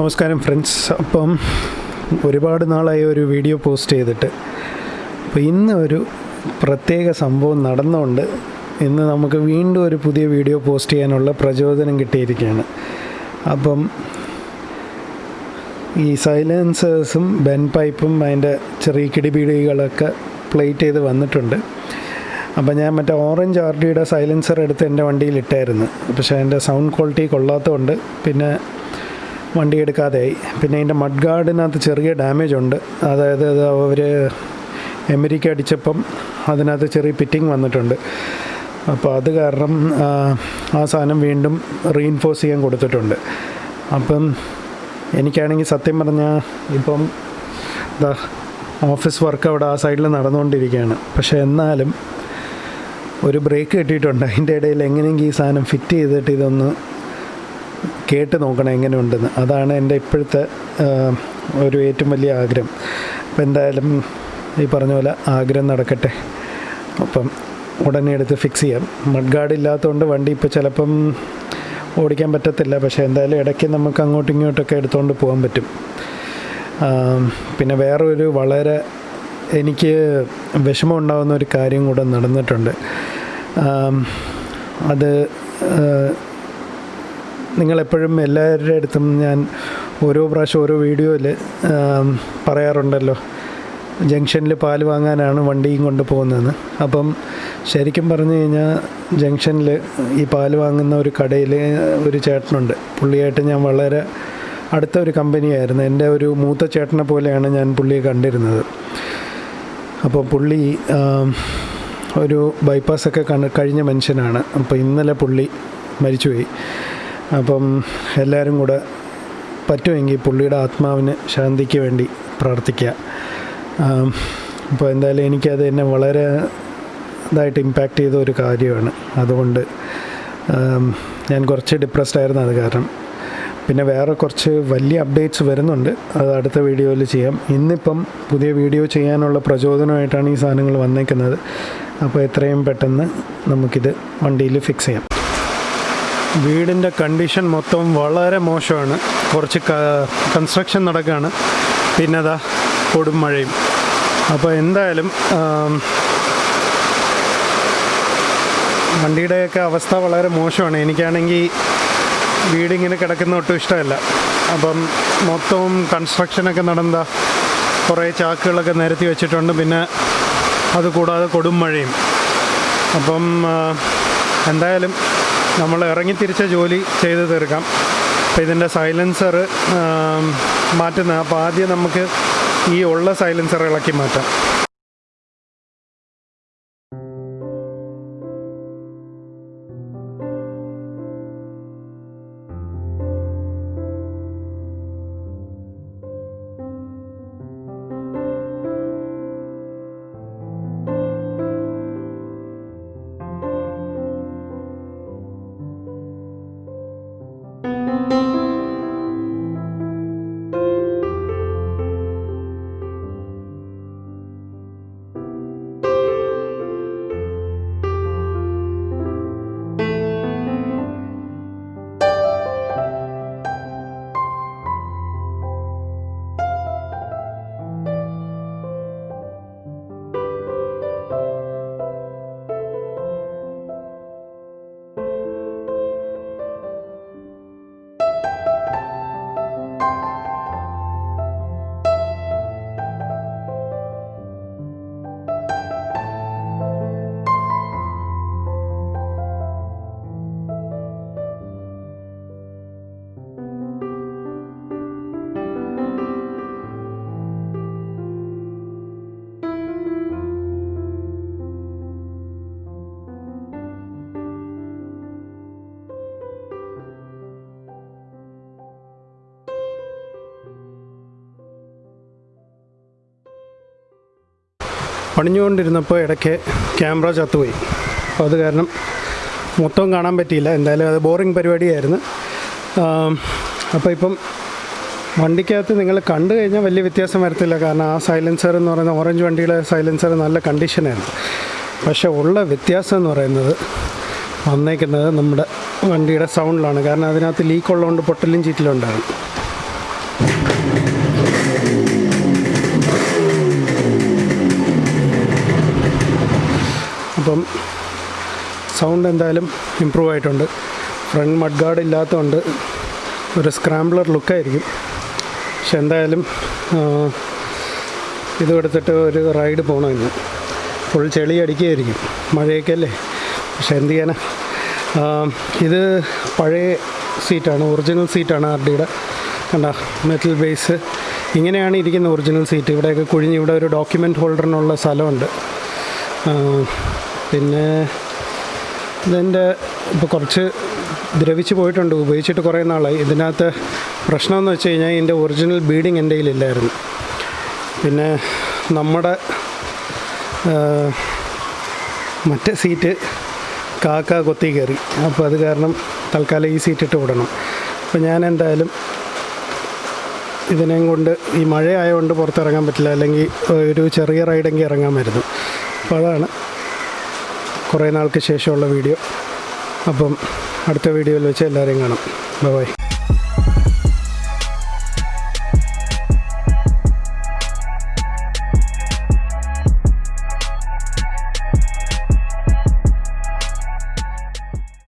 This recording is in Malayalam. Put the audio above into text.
നമസ്കാരം ഫ്രണ്ട്സ്. അപ്പം ഒരുപാട് നാളായി ഒരു വീഡിയോ പോസ്റ്റ് ചെയ്തിട്ട്. അപ്പോൾ ഇന്ന് ഒരു പ്രത്യേക സംഭവം നടന്നുകൊണ്ട് ഇന്ന് നമുക്ക് വീണ്ടും ഒരു പുതിയ വീഡിയോ പോസ്റ്റ് ചെയ്യാനുള്ള പ്രചോദനം കിട്ടിയിരിക്കുകയാണ്. അപ്പം ഈ സൈലൻസേഴ്സും ബെൻ പൈപ്പും അതിന്റെ ചെറിയ കിടിപിടികളൊക്കെ പ്ലേറ്റ് ചെയ്ത് വന്നിട്ടുണ്ട്. അപ്പം ഞാൻ മറ്റേ ഓറഞ്ച് ആർ ഡിയുടെ സൈലൻസർ എടുത്ത് എന്റെ വണ്ടിയിൽ ഇട്ടായിരുന്നു. പക്ഷേ അതിന്റെ സൗണ്ട് ക്വാളിറ്റി കൊള്ളാത്തതുകൊണ്ട് പിന്നെ വണ്ടി എടുക്കാതെയായി പിന്നെ അതിന്റെ മഡ് ഗാർഡിനകത്ത് ചെറിയ ഡാമേജ് ഉണ്ട്. അതായത് അത് അവർ എമരിക്ക അടിച്ചപ്പം അതിനകത്ത് ചെറിയ പിറ്റിങ് വന്നിട്ടുണ്ട്. അപ്പോൾ അത് കാരണം ആ, സാധനം വീണ്ടും റീഇൻഫോഴ്സ് ചെയ്യാൻ കൊടുത്തിട്ടുണ്ട്. അപ്പം എനിക്കാണെങ്കിൽ സത്യം പറഞ്ഞാൽ ഇപ്പം ഓഫീസ് വർക്ക് അവിടെ ആ സൈഡിൽ നടന്നുകൊണ്ടിരിക്കുകയാണ്. പക്ഷേ എന്നാലും ഒരു ബ്രേക്ക് കിട്ടിയിട്ടുണ്ട്. അതിന്റെ ഇടയിൽ എങ്ങനെയെങ്കിലും ഈ സാധനം ഫിറ്റ് ചെയ്തിട്ട് ഇതൊന്ന് കേട്ട് നോക്കണം എങ്ങനെയുണ്ടെന്ന്. അതാണ് എന്റെ ഇപ്പോഴത്തെ ഒരു ഏറ്റവും വലിയ ആഗ്രഹം. അപ്പം എന്തായാലും ഈ പറഞ്ഞ പോലെ ആഗ്രഹം നടക്കട്ടെ. അപ്പം ഉടനെ എടുത്ത് ഫിക്സ് ചെയ്യാം. മഡ് ഗാർഡ് ഇല്ലാത്തതുകൊണ്ട് വണ്ടി ഇപ്പോൾ ചിലപ്പം ഓടിക്കാൻ പറ്റത്തില്ല. പക്ഷേ എന്തായാലും ഇടയ്ക്ക് നമുക്ക് അങ്ങോട്ടും ഇങ്ങോട്ടൊക്കെ എടുത്തുകൊണ്ട് പോകാൻ പറ്റും. പിന്നെ വേറൊരു വളരെ എനിക്ക് വിഷമം ഉണ്ടാകുന്ന ഒരു കാര്യം കൂടെ നടന്നിട്ടുണ്ട്. അത് നിങ്ങളെപ്പോഴും എല്ലാവരുടെ അടുത്തും ഞാൻ ഓരോ പ്രാവശ്യം ഓരോ വീഡിയോയിൽ പറയാറുണ്ടല്ലോ. ജംഗ്ഷനിൽ പാൽ വാങ്ങാനാണ് വണ്ടിയും കൊണ്ട് പോകുന്നതെന്ന്. അപ്പം ശരിക്കും പറഞ്ഞു കഴിഞ്ഞാൽ ജംഗ്ഷനിൽ ഈ പാൽ വാങ്ങുന്ന ഒരു കടയിൽ ഒരു ചേട്ടനുണ്ട്. പുള്ളിയായിട്ട് ഞാൻ വളരെ അടുത്ത ഒരു കമ്പനിയായിരുന്നു. എന്റെ ഒരു മൂത്ത ചേട്ടനെ പോലെയാണ് ഞാൻ പുള്ളിയെ കണ്ടിരുന്നത്. അപ്പോൾ പുള്ളി ഒരു ബൈപ്പാസൊക്കെ ഒക്കെ കഴിഞ്ഞ മനുഷ്യനാണ്. അപ്പോൾ ഇന്നലെ പുള്ളി മരിച്ചുപോയി. അപ്പം എല്ലാവരും കൂടെ പറ്റുമെങ്കിൽ പുള്ളിയുടെ ആത്മാവിന് ശാന്തിക്ക് വേണ്ടി പ്രാർത്ഥിക്കുക. അപ്പോൾ എന്തായാലും എനിക്കത് എന്നെ വളരെ ഇതായിട്ട് ഇമ്പാക്റ്റ് ചെയ്ത ഒരു കാര്യമാണ്. അതുകൊണ്ട് ഞാൻ കുറച്ച് ഡിപ്രസ്ഡ് ആയിരുന്നു അത് കാരണം. പിന്നെ വേറെ കുറച്ച് വലിയ അപ്ഡേറ്റ്സ് വരുന്നുണ്ട്. അത് അടുത്ത വീഡിയോയിൽ ചെയ്യാം. ഇന്നിപ്പം പുതിയ വീഡിയോ ചെയ്യാനുള്ള പ്രചോദനമായിട്ടാണ് ഈ സാധനങ്ങൾ വന്നേക്കുന്നത്. അപ്പോൾ എത്രയും പെട്ടെന്ന് നമുക്കിത് വണ്ടിയിൽ ഫിക്സ് ചെയ്യാം. വീടിന്റെ കണ്ടീഷൻ മൊത്തം വളരെ മോശമാണ്. കുറച്ച് കൺസ്ട്രക്ഷൻ നടക്കുകയാണ് പിന്നെ അതാ കൊടും മഴയും. അപ്പോൾ എന്തായാലും വണ്ടിയുടെയൊക്കെ അവസ്ഥ വളരെ മോശമാണ്. എനിക്കാണെങ്കിൽ വീടിങ്ങനെ കിടക്കുന്ന ഒട്ടും ഇഷ്ടമല്ല. അപ്പം മൊത്തവും കൺസ്ട്രക്ഷനൊക്കെ നടന്ന കുറേ ചാക്കുകളൊക്കെ നിരത്തി വെച്ചിട്ടുണ്ട്. പിന്നെ അതുകൂടാതെ കൊടും മഴയും. അപ്പം എന്തായാലും നമ്മൾ ഇറങ്ങി തിരിച്ച ജോലി ചെയ്ത് തീർക്കാം. അപ്പോൾ ഇതിന്റെ സൈലൻസർ മാറ്റുന്ന അപ്പോൾ ആദ്യം നമുക്ക് ഈ ഉള്ള സൈലൻസർ ഇളക്കി മാറ്റാം. പണിഞ്ഞുകൊണ്ടിരുന്നപ്പോൾ ഇടയ്ക്ക് ക്യാമറ ചത്തുപോയി. അപ്പോൾ അത് കാരണം മൊത്തം കാണാൻ പറ്റിയില്ല. എന്തായാലും അത് ബോറിങ് പരിപാടിയായിരുന്നു. അപ്പോൾ ഇപ്പം വണ്ടിക്കകത്ത് നിങ്ങൾ കണ്ടു കഴിഞ്ഞാൽ വലിയ വ്യത്യാസം വരത്തില്ല. കാരണം ആ സൈലൻസർ എന്ന് പറയുന്ന ഓറഞ്ച് വണ്ടിയുടെ സൈലൻസർ നല്ല കണ്ടീഷനായിരുന്നു. പക്ഷേ ഉള്ള വ്യത്യാസം എന്ന് പറയുന്നത് വന്നേക്കുന്നത് നമ്മുടെ വണ്ടിയുടെ സൗണ്ടിലാണ്. കാരണം അതിനകത്ത് ലീക്ക് ഉള്ളതുകൊണ്ട് പൊട്ടലും ചീറ്റലും ഉണ്ടാകും അപ്പം സൗണ്ട് എന്തായാലും ഇമ്പ്രൂവ് ആയിട്ടുണ്ട്. ഫ്രണ്ട് മഡ് ഗാർഡ് ഇല്ലാത്തതുകൊണ്ട് ഒരു സ്ക്രാംബ്ലർ ലുക്കായിരിക്കും പക്ഷെ എന്തായാലും ഇത് എടുത്തിട്ട് ഒരു റൈഡ് പോകണം ഇന്ന്. ഫുൾ ചെളി അടിക്കുകയായിരിക്കും മഴയൊക്കെ അല്ലേ പക്ഷെ എന്ത് ചെയ്യാനാ? ഇത് പഴയ സീറ്റാണ് ഒറിജിനൽ സീറ്റാണ് ആർ ഡിയുടെ. കണ്ട മെറ്റൽ ബേസ് ഇങ്ങനെയാണ് ഇരിക്കുന്ന ഒറിജിനൽ സീറ്റ് ഇവിടെയൊക്കെ കുഴിഞ്ഞ് ഇവിടെ ഒരു ഡോക്യുമെന്റ് ഹോൾഡറിനുള്ള സ്ഥലമുണ്ട്. പിന്നെ ഇതിന്റെ ഇപ്പോൾ കുറച്ച് ദ്രവിച്ച് പോയിട്ടുണ്ട് ഉപയോഗിച്ചിട്ട് കുറേ നാളായി. ഇതിനകത്ത് പ്രശ്നമെന്ന് വെച്ച് കഴിഞ്ഞാൽ ഇതിന്റെ ഒറിജിനൽ ബീഡിങ് എന്റെ കയ്യിലില്ലായിരുന്നു. പിന്നെ നമ്മുടെ മറ്റേ സീറ്റ് കാക്ക കൊത്തി കയറി. അപ്പോൾ അത് കാരണം തൽക്കാലം ഈ സീറ്റ് ഇട്ട് വിടണം. അപ്പോൾ ഞാൻ എന്തായാലും ഇതിനെയും കൊണ്ട് ഈ മഴയായതുകൊണ്ട് പുറത്തിറങ്ങാൻ പറ്റില്ല. അല്ലെങ്കിൽ ഒരു ചെറിയ റൈഡെങ്കിൽ ഇറങ്ങാമായിരുന്നു അപ്പോൾ അതാണ് കുറേ നാൾക്ക് ശേഷമുള്ള വീഡിയോ. അപ്പം അടുത്ത വീഡിയോയിൽ വെച്ച് എല്ലാവരെയും കാണാം. ബൈ